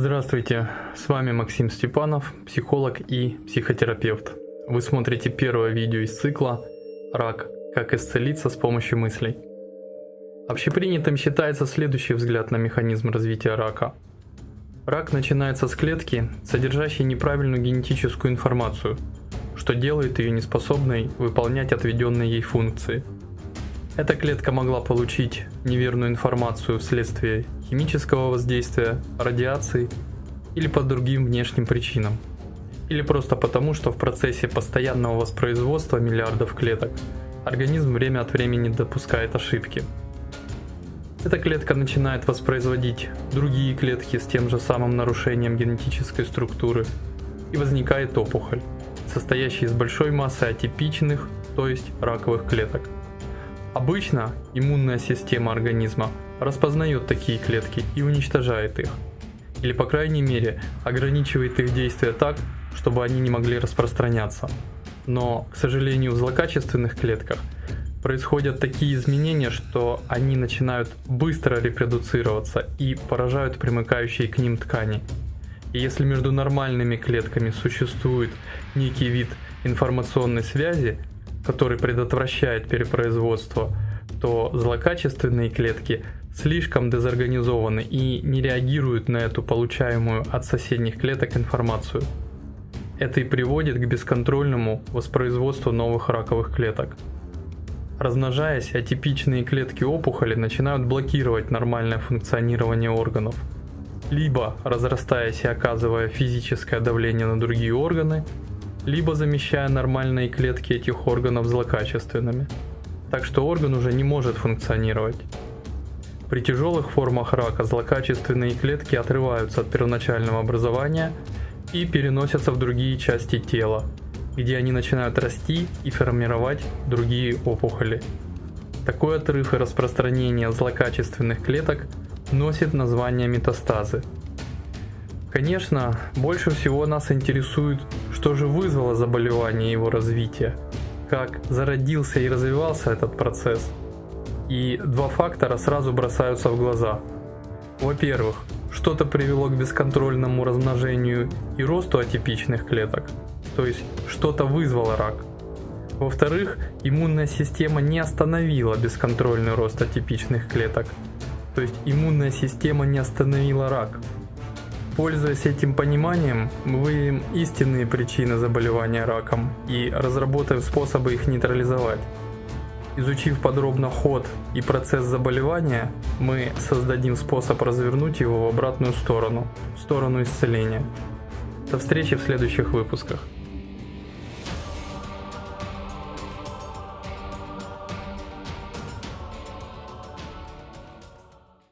Здравствуйте, с вами Максим Степанов, психолог и психотерапевт. Вы смотрите первое видео из цикла «Рак. Как исцелиться с помощью мыслей». Общепринятым считается следующий взгляд на механизм развития рака. Рак начинается с клетки, содержащей неправильную генетическую информацию, что делает ее неспособной выполнять отведенные ей функции. Эта клетка могла получить неверную информацию вследствие химического воздействия, радиации или по другим внешним причинам. Или просто потому, что в процессе постоянного воспроизводства миллиардов клеток организм время от времени допускает ошибки. Эта клетка начинает воспроизводить другие клетки с тем же самым нарушением генетической структуры и возникает опухоль, состоящая из большой массы атипичных, то есть раковых клеток. Обычно иммунная система организма распознает такие клетки и уничтожает их. Или по крайней мере ограничивает их действия так, чтобы они не могли распространяться. Но, к сожалению, в злокачественных клетках происходят такие изменения, что они начинают быстро репродуцироваться и поражают примыкающие к ним ткани. И если между нормальными клетками существует некий вид информационной связи, который предотвращает перепроизводство, то злокачественные клетки слишком дезорганизованы и не реагируют на эту получаемую от соседних клеток информацию. Это и приводит к бесконтрольному воспроизводству новых раковых клеток. Размножаясь, атипичные клетки опухоли начинают блокировать нормальное функционирование органов, либо разрастаясь и оказывая физическое давление на другие органы, либо замещая нормальные клетки этих органов злокачественными. Так что орган уже не может функционировать. При тяжелых формах рака злокачественные клетки отрываются от первоначального образования и переносятся в другие части тела, где они начинают расти и формировать другие опухоли. Такой отрыв и распространение злокачественных клеток носит название метастазы. Конечно, больше всего нас интересует, что же вызвало заболевание и его развитие, как зародился и развивался этот процесс – и два фактора сразу бросаются в глаза. Во-первых, что-то привело к бесконтрольному размножению и росту атипичных клеток, то есть что-то вызвало рак. Во-вторых, иммунная система не остановила бесконтрольный рост атипичных клеток, то есть иммунная система не остановила рак. Пользуясь этим пониманием, мы истинные причины заболевания раком и разработаем способы их нейтрализовать. Изучив подробно ход и процесс заболевания, мы создадим способ развернуть его в обратную сторону, в сторону исцеления. До встречи в следующих выпусках.